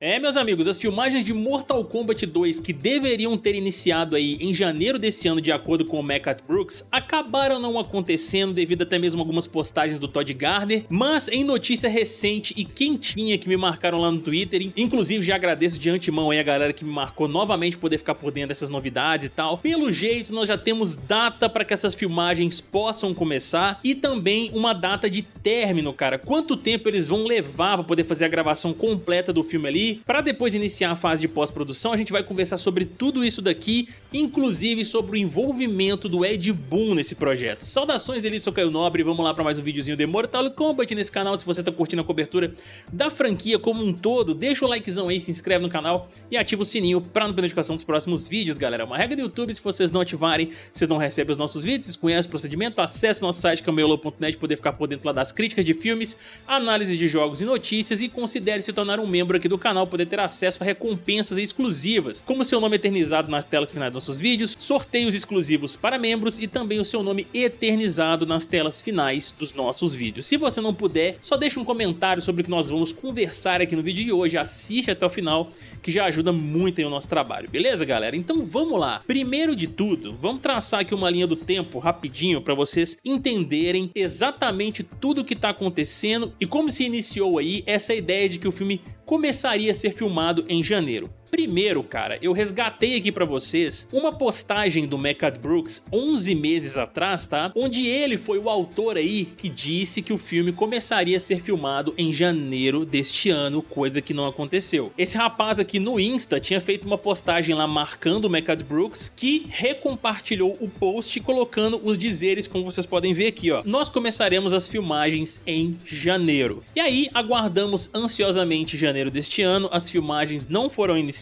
É, meus amigos, as filmagens de Mortal Kombat 2 que deveriam ter iniciado aí em janeiro desse ano de acordo com o Mecat Brooks acabaram não acontecendo devido até mesmo algumas postagens do Todd Gardner, mas em notícia recente e quentinha que me marcaram lá no Twitter, inclusive já agradeço de antemão aí a galera que me marcou novamente poder ficar por dentro dessas novidades e tal, pelo jeito nós já temos data para que essas filmagens possam começar e também uma data de término, cara, quanto tempo eles vão levar para poder fazer a gravação completa do filme ali, para depois iniciar a fase de pós-produção, a gente vai conversar sobre tudo isso daqui, inclusive sobre o envolvimento do Ed Boon nesse projeto. Saudações dele, sou Caio Nobre, vamos lá para mais um videozinho de Mortal Kombat nesse canal, se você tá curtindo a cobertura da franquia como um todo, deixa o likezão aí, se inscreve no canal e ativa o sininho para não perder notificação dos próximos vídeos, galera. É uma regra do YouTube, se vocês não ativarem, vocês não recebem os nossos vídeos, vocês conhecem o procedimento, acesse o nosso site cameolo.net poder ficar por dentro lá das críticas de filmes, análise de jogos e notícias e considere se tornar um membro aqui do canal canal poder ter acesso a recompensas exclusivas, como seu nome eternizado nas telas finais dos nossos vídeos, sorteios exclusivos para membros e também o seu nome eternizado nas telas finais dos nossos vídeos. Se você não puder, só deixa um comentário sobre o que nós vamos conversar aqui no vídeo de hoje, assiste até o final que já ajuda muito em o nosso trabalho, beleza galera? Então vamos lá. Primeiro de tudo, vamos traçar aqui uma linha do tempo rapidinho para vocês entenderem exatamente tudo o que está acontecendo e como se iniciou aí essa ideia de que o filme começaria a ser filmado em janeiro. Primeiro, cara, eu resgatei aqui pra vocês uma postagem do Mechat Brooks 11 meses atrás, tá? Onde ele foi o autor aí que disse que o filme começaria a ser filmado em janeiro deste ano, coisa que não aconteceu. Esse rapaz aqui no Insta tinha feito uma postagem lá marcando o Mechat Brooks que recompartilhou o post colocando os dizeres como vocês podem ver aqui, ó. Nós começaremos as filmagens em janeiro. E aí aguardamos ansiosamente janeiro deste ano, as filmagens não foram iniciadas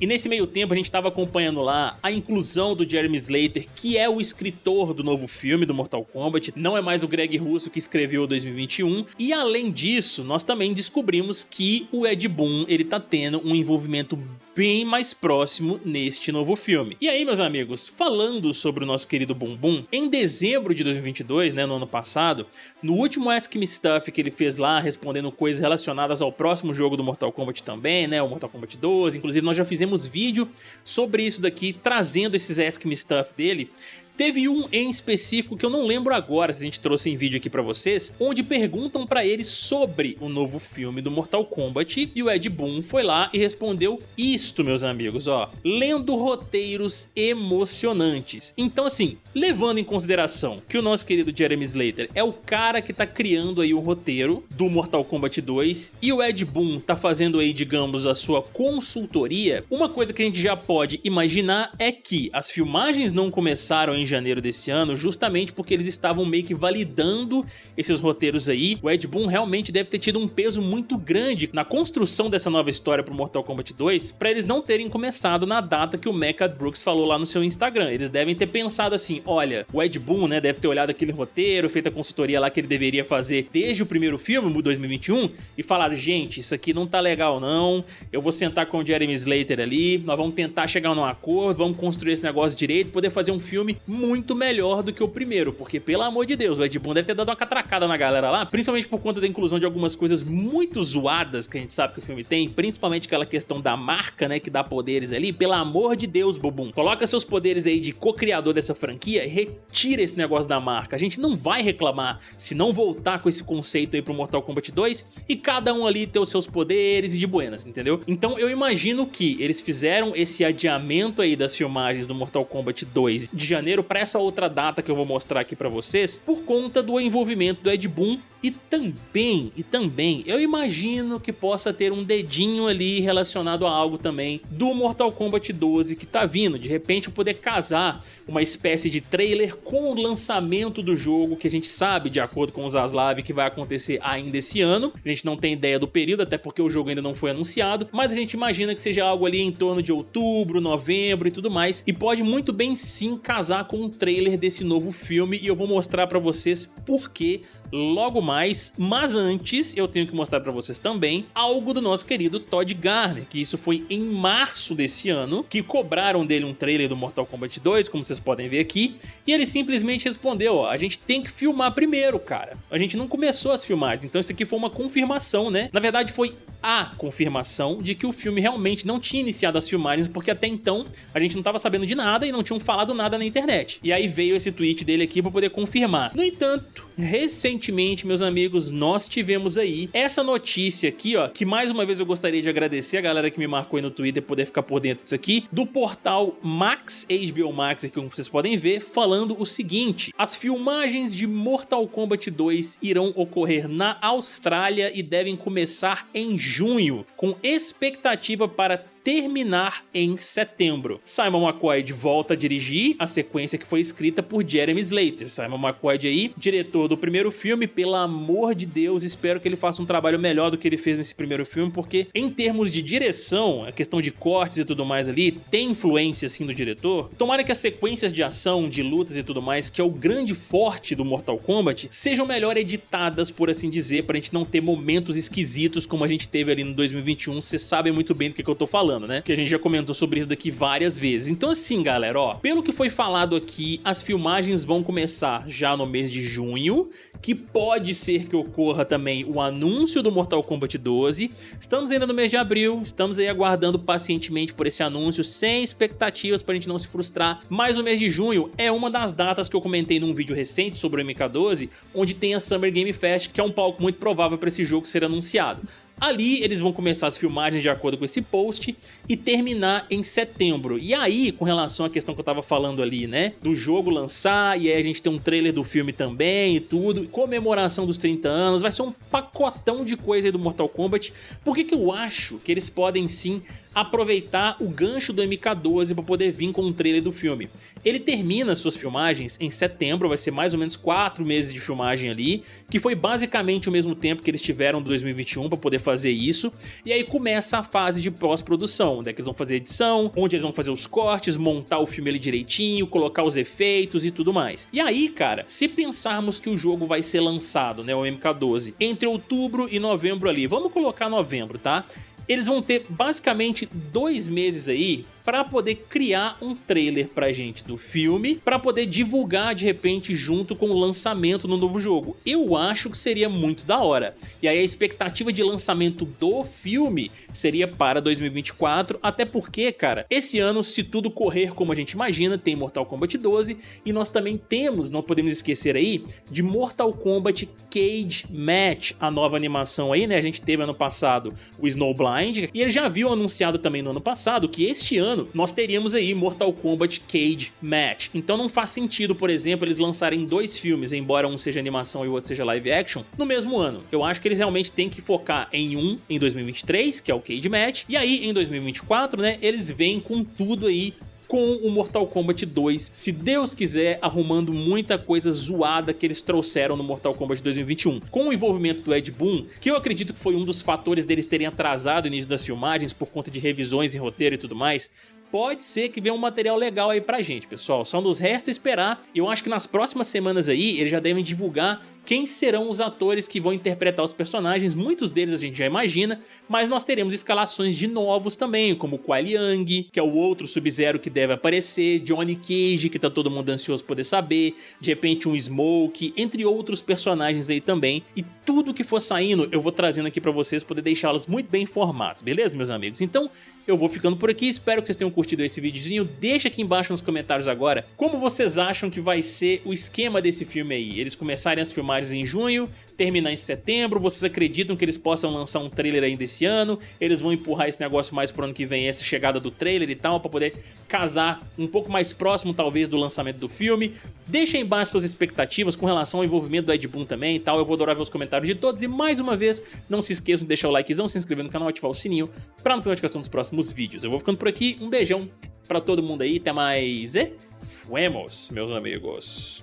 E nesse meio tempo a gente estava acompanhando lá a inclusão do Jeremy Slater, que é o escritor do novo filme do Mortal Kombat, não é mais o Greg Russo que escreveu o 2021. E além disso, nós também descobrimos que o Ed Boon ele tá tendo um envolvimento bem mais próximo neste novo filme. E aí, meus amigos, falando sobre o nosso querido Bumbum, em dezembro de 2022, né, no ano passado, no último Ask Me Stuff que ele fez lá, respondendo coisas relacionadas ao próximo jogo do Mortal Kombat também, né, o Mortal Kombat 12, inclusive nós já fizemos vídeo sobre isso daqui, trazendo esses Ask Me Stuff dele, Teve um em específico que eu não lembro agora se a gente trouxe em vídeo aqui pra vocês, onde perguntam pra ele sobre o novo filme do Mortal Kombat e o Ed Boon foi lá e respondeu isto, meus amigos, ó, lendo roteiros emocionantes. Então assim, levando em consideração que o nosso querido Jeremy Slater é o cara que tá criando aí o roteiro do Mortal Kombat 2 e o Ed Boon tá fazendo aí, digamos, a sua consultoria, uma coisa que a gente já pode imaginar é que as filmagens não começaram em janeiro desse ano, justamente porque eles estavam meio que validando esses roteiros aí. O Ed Boon realmente deve ter tido um peso muito grande na construção dessa nova história pro Mortal Kombat 2, para eles não terem começado na data que o Mecha Brooks falou lá no seu Instagram. Eles devem ter pensado assim, olha, o Ed Boon, né, deve ter olhado aquele roteiro, feito a consultoria lá que ele deveria fazer desde o primeiro filme, 2021, e falado, gente, isso aqui não tá legal não, eu vou sentar com o Jeremy Slater ali, nós vamos tentar chegar num acordo, vamos construir esse negócio direito, poder fazer um filme muito melhor do que o primeiro, porque pelo amor de Deus, o Ed Boon deve ter dado uma catracada na galera lá, principalmente por conta da inclusão de algumas coisas muito zoadas que a gente sabe que o filme tem, principalmente aquela questão da marca, né, que dá poderes ali, pelo amor de Deus, Bobum, coloca seus poderes aí de co-criador dessa franquia e retira esse negócio da marca, a gente não vai reclamar se não voltar com esse conceito aí pro Mortal Kombat 2 e cada um ali ter os seus poderes e de buenas, entendeu? Então eu imagino que eles fizeram esse adiamento aí das filmagens do Mortal Kombat 2 de janeiro para essa outra data que eu vou mostrar aqui para vocês, por conta do envolvimento do Ed Boon e também, e também, eu imagino que possa ter um dedinho ali relacionado a algo também do Mortal Kombat 12 que tá vindo. De repente eu poder casar uma espécie de trailer com o lançamento do jogo, que a gente sabe, de acordo com os Zaslav, que vai acontecer ainda esse ano. A gente não tem ideia do período, até porque o jogo ainda não foi anunciado, mas a gente imagina que seja algo ali em torno de outubro, novembro e tudo mais, e pode muito bem sim casar com um trailer desse novo filme, e eu vou mostrar pra vocês por que logo mais, mas antes eu tenho que mostrar pra vocês também algo do nosso querido Todd Garner, que isso foi em março desse ano, que cobraram dele um trailer do Mortal Kombat 2, como vocês podem ver aqui, e ele simplesmente respondeu, ó, a gente tem que filmar primeiro, cara. A gente não começou as filmagens, então isso aqui foi uma confirmação, né? Na verdade foi a confirmação de que o filme realmente não tinha iniciado as filmagens, porque até então a gente não estava sabendo de nada e não tinham falado nada na internet. E aí veio esse tweet dele aqui para poder confirmar. No entanto, recentemente, meus amigos, nós tivemos aí essa notícia aqui, ó, que mais uma vez eu gostaria de agradecer a galera que me marcou aí no Twitter poder ficar por dentro disso aqui, do portal Max, HBO Max, aqui como vocês podem ver, falando o seguinte, as filmagens de Mortal Kombat 2 irão ocorrer na Austrália e devem começar em junho, com expectativa para terminar em setembro. Simon McQuaid volta a dirigir a sequência que foi escrita por Jeremy Slater. Simon McQuaid aí, diretor do primeiro filme, pelo amor de Deus, espero que ele faça um trabalho melhor do que ele fez nesse primeiro filme, porque em termos de direção, a questão de cortes e tudo mais ali, tem influência assim do diretor. Tomara que as sequências de ação, de lutas e tudo mais, que é o grande forte do Mortal Kombat, sejam melhor editadas, por assim dizer, pra gente não ter momentos esquisitos como a gente teve ali no 2021, vocês sabem muito bem do que, que eu tô falando falando, né? Que a gente já comentou sobre isso daqui várias vezes. Então assim, galera, ó, pelo que foi falado aqui, as filmagens vão começar já no mês de junho, que pode ser que ocorra também o anúncio do Mortal Kombat 12. Estamos ainda no mês de abril, estamos aí aguardando pacientemente por esse anúncio, sem expectativas pra gente não se frustrar. Mas o mês de junho é uma das datas que eu comentei num vídeo recente sobre o MK12, onde tem a Summer Game Fest, que é um palco muito provável para esse jogo ser anunciado. Ali eles vão começar as filmagens de acordo com esse post e terminar em setembro. E aí, com relação à questão que eu tava falando ali, né, do jogo lançar e aí a gente tem um trailer do filme também e tudo, comemoração dos 30 anos, vai ser um pacotão de coisa aí do Mortal Kombat. Por que que eu acho que eles podem sim aproveitar o gancho do MK12 para poder vir com um trailer do filme. Ele termina suas filmagens em setembro, vai ser mais ou menos 4 meses de filmagem ali, que foi basicamente o mesmo tempo que eles tiveram em 2021 para poder fazer isso, e aí começa a fase de pós-produção, onde é que eles vão fazer edição, onde eles vão fazer os cortes, montar o filme ali direitinho, colocar os efeitos e tudo mais. E aí, cara, se pensarmos que o jogo vai ser lançado, né, o MK12, entre outubro e novembro ali, vamos colocar novembro, tá? Eles vão ter basicamente dois meses aí para poder criar um trailer pra gente do filme, para poder divulgar de repente junto com o lançamento no novo jogo. Eu acho que seria muito da hora. E aí a expectativa de lançamento do filme seria para 2024, até porque, cara, esse ano, se tudo correr como a gente imagina, tem Mortal Kombat 12 e nós também temos, não podemos esquecer aí, de Mortal Kombat Cage Match, a nova animação aí, né? A gente teve ano passado o Snowblind e ele já viu anunciado também no ano passado que este ano ano, nós teríamos aí Mortal Kombat Cage Match. Então não faz sentido, por exemplo, eles lançarem dois filmes, embora um seja animação e o outro seja live action, no mesmo ano. Eu acho que eles realmente têm que focar em um em 2023, que é o Cage Match, e aí em 2024, né, eles vêm com tudo aí com o Mortal Kombat 2, se Deus quiser, arrumando muita coisa zoada que eles trouxeram no Mortal Kombat 2021. Com o envolvimento do Ed Boon, que eu acredito que foi um dos fatores deles terem atrasado o início das filmagens por conta de revisões em roteiro e tudo mais, pode ser que venha um material legal aí pra gente, pessoal. Só nos resta esperar. Eu acho que nas próximas semanas aí, eles já devem divulgar quem serão os atores que vão interpretar os personagens, muitos deles a gente já imagina, mas nós teremos escalações de novos também, como Kuai Liang, que é o outro Sub-Zero que deve aparecer, Johnny Cage, que tá todo mundo ansioso poder saber, de repente um Smoke, entre outros personagens aí também, e tudo que for saindo eu vou trazendo aqui pra vocês, poder deixá-los muito bem informados, beleza meus amigos? Então eu vou ficando por aqui, espero que vocês tenham curtido esse videozinho, deixa aqui embaixo nos comentários agora como vocês acham que vai ser o esquema desse filme aí, eles começarem as em junho, terminar em setembro, vocês acreditam que eles possam lançar um trailer ainda esse ano, eles vão empurrar esse negócio mais pro ano que vem, essa chegada do trailer e tal, pra poder casar um pouco mais próximo talvez do lançamento do filme, deixa aí embaixo suas expectativas com relação ao envolvimento do Ed Boon também e tal, eu vou adorar ver os comentários de todos. E mais uma vez, não se esqueçam de deixar o likezão, se inscrever no canal, ativar o sininho pra não perder notificação dos próximos vídeos. Eu vou ficando por aqui, um beijão pra todo mundo aí, até mais e fuemos, meus amigos.